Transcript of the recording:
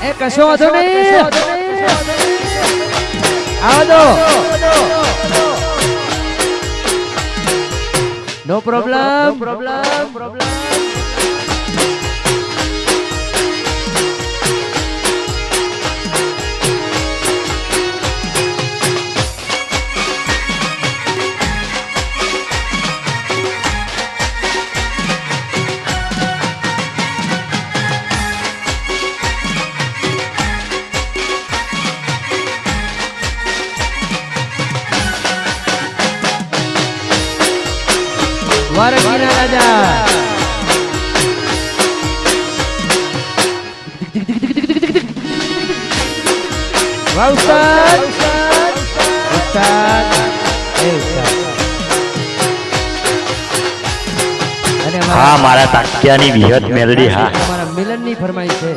એ કશો વાંધો નહીં આવો દો નો પ્રોબ્લેમ પ્રોબ્લેમ પ્રોબ્લેમ વારકીના રાજા. વાહ ઉસ્તાદ ઉસ્તાદ એ ઉસ્તાદ હા મારા તાક્યાની વિહત મેલડી હા. મારા મિલનની ફરમાઈશ છે.